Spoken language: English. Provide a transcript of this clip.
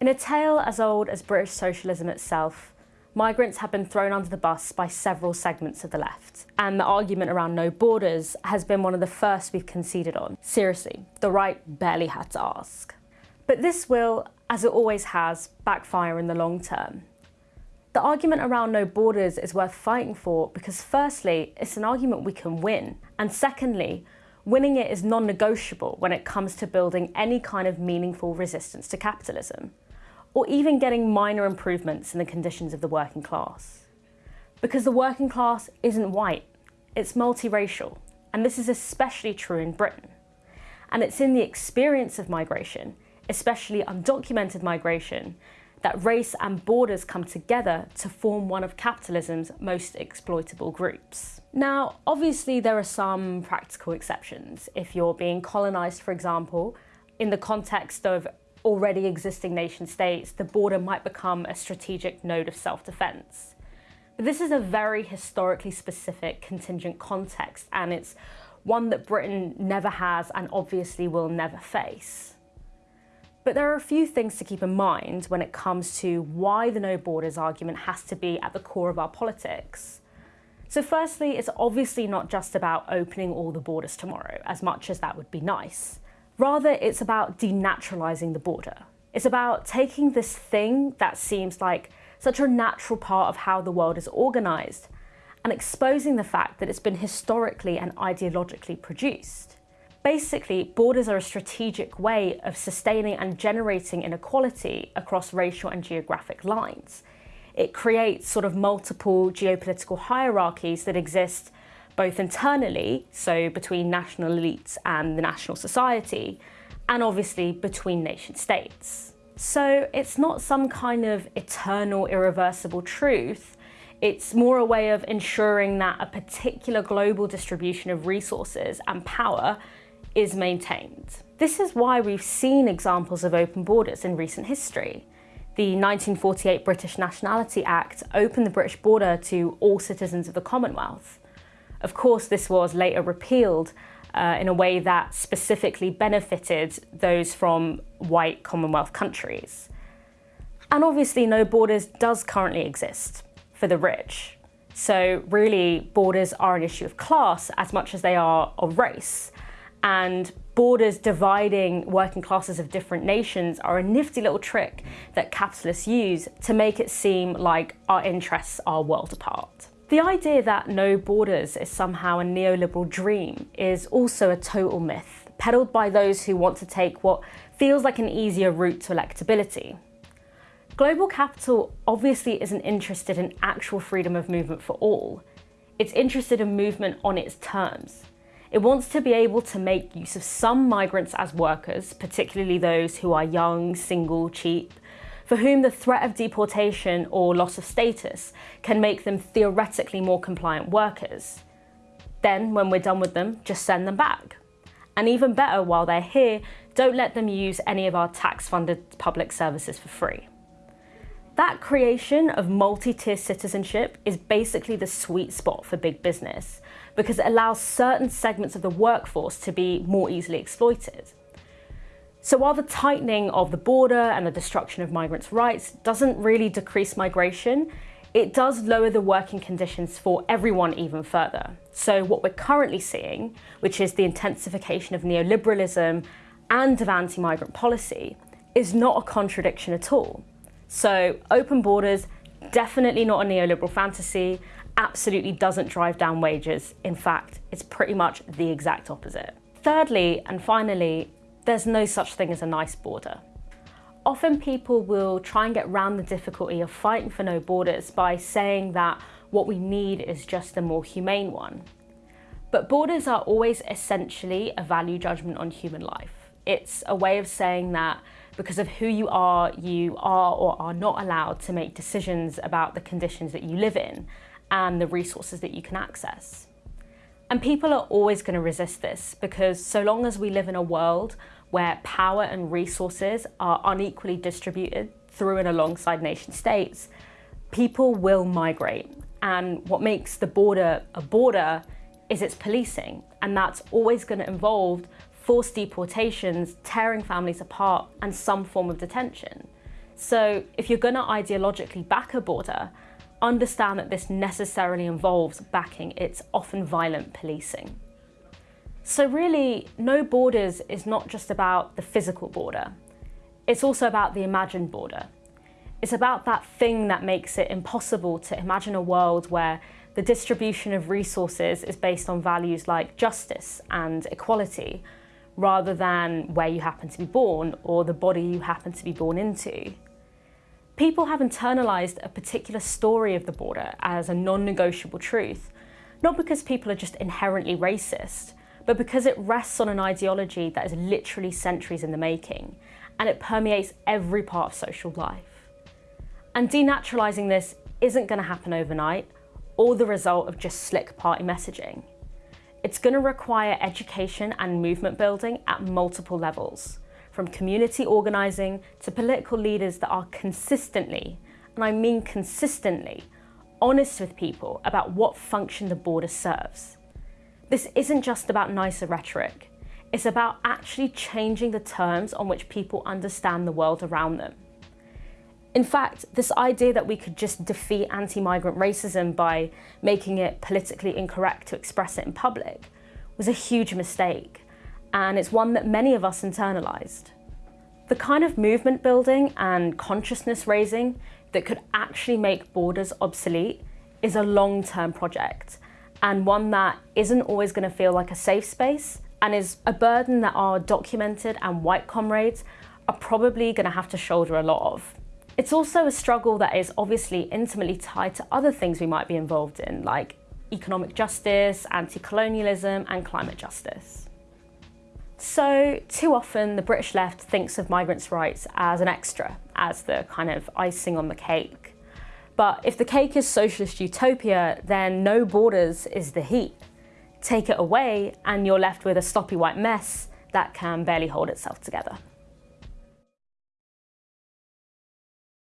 In a tale as old as British socialism itself, migrants have been thrown under the bus by several segments of the left, and the argument around no borders has been one of the first we've conceded on. Seriously, the right barely had to ask. But this will, as it always has, backfire in the long term. The argument around no borders is worth fighting for because firstly, it's an argument we can win, and secondly, winning it is non-negotiable when it comes to building any kind of meaningful resistance to capitalism, or even getting minor improvements in the conditions of the working class. Because the working class isn't white, it's multiracial, and this is especially true in Britain. And it's in the experience of migration, especially undocumented migration, that race and borders come together to form one of capitalism's most exploitable groups. Now, obviously there are some practical exceptions. If you're being colonised, for example, in the context of already existing nation states, the border might become a strategic node of self-defence. But this is a very historically specific contingent context and it's one that Britain never has and obviously will never face. But there are a few things to keep in mind when it comes to why the no borders argument has to be at the core of our politics. So firstly, it's obviously not just about opening all the borders tomorrow, as much as that would be nice. Rather, it's about denaturalising the border. It's about taking this thing that seems like such a natural part of how the world is organised and exposing the fact that it's been historically and ideologically produced. Basically, borders are a strategic way of sustaining and generating inequality across racial and geographic lines. It creates sort of multiple geopolitical hierarchies that exist both internally, so between national elites and the national society, and obviously between nation states. So it's not some kind of eternal, irreversible truth. It's more a way of ensuring that a particular global distribution of resources and power is maintained. This is why we've seen examples of open borders in recent history. The 1948 British Nationality Act opened the British border to all citizens of the Commonwealth. Of course, this was later repealed uh, in a way that specifically benefited those from white Commonwealth countries. And obviously no borders does currently exist for the rich. So really borders are an issue of class as much as they are of race and borders dividing working classes of different nations are a nifty little trick that capitalists use to make it seem like our interests are world apart. The idea that no borders is somehow a neoliberal dream is also a total myth, peddled by those who want to take what feels like an easier route to electability. Global capital obviously isn't interested in actual freedom of movement for all. It's interested in movement on its terms, it wants to be able to make use of some migrants as workers, particularly those who are young, single, cheap, for whom the threat of deportation or loss of status can make them theoretically more compliant workers. Then, when we're done with them, just send them back. And even better, while they're here, don't let them use any of our tax-funded public services for free. That creation of multi-tier citizenship is basically the sweet spot for big business, because it allows certain segments of the workforce to be more easily exploited. So while the tightening of the border and the destruction of migrants' rights doesn't really decrease migration, it does lower the working conditions for everyone even further. So what we're currently seeing, which is the intensification of neoliberalism and of anti-migrant policy, is not a contradiction at all. So open borders, definitely not a neoliberal fantasy, absolutely doesn't drive down wages. In fact, it's pretty much the exact opposite. Thirdly, and finally, there's no such thing as a nice border. Often people will try and get around the difficulty of fighting for no borders by saying that what we need is just a more humane one. But borders are always essentially a value judgment on human life. It's a way of saying that because of who you are, you are or are not allowed to make decisions about the conditions that you live in and the resources that you can access. And people are always going to resist this because so long as we live in a world where power and resources are unequally distributed through and alongside nation states, people will migrate. And what makes the border a border is its policing. And that's always going to involve forced deportations, tearing families apart, and some form of detention. So if you're going to ideologically back a border, understand that this necessarily involves backing its often violent policing. So really, no borders is not just about the physical border. It's also about the imagined border. It's about that thing that makes it impossible to imagine a world where the distribution of resources is based on values like justice and equality, rather than where you happen to be born or the body you happen to be born into. People have internalized a particular story of the border as a non-negotiable truth, not because people are just inherently racist, but because it rests on an ideology that is literally centuries in the making, and it permeates every part of social life. And denaturalising this isn't going to happen overnight, or the result of just slick party messaging. It's going to require education and movement building at multiple levels, from community organising to political leaders that are consistently, and I mean consistently, honest with people about what function the border serves. This isn't just about nicer rhetoric, it's about actually changing the terms on which people understand the world around them. In fact, this idea that we could just defeat anti-migrant racism by making it politically incorrect to express it in public was a huge mistake and it's one that many of us internalized. The kind of movement building and consciousness raising that could actually make borders obsolete is a long-term project and one that isn't always going to feel like a safe space and is a burden that our documented and white comrades are probably going to have to shoulder a lot of. It's also a struggle that is obviously intimately tied to other things we might be involved in, like economic justice, anti-colonialism and climate justice. So too often the British left thinks of migrants' rights as an extra, as the kind of icing on the cake. But if the cake is socialist utopia, then no borders is the heat. Take it away and you're left with a sloppy white mess that can barely hold itself together.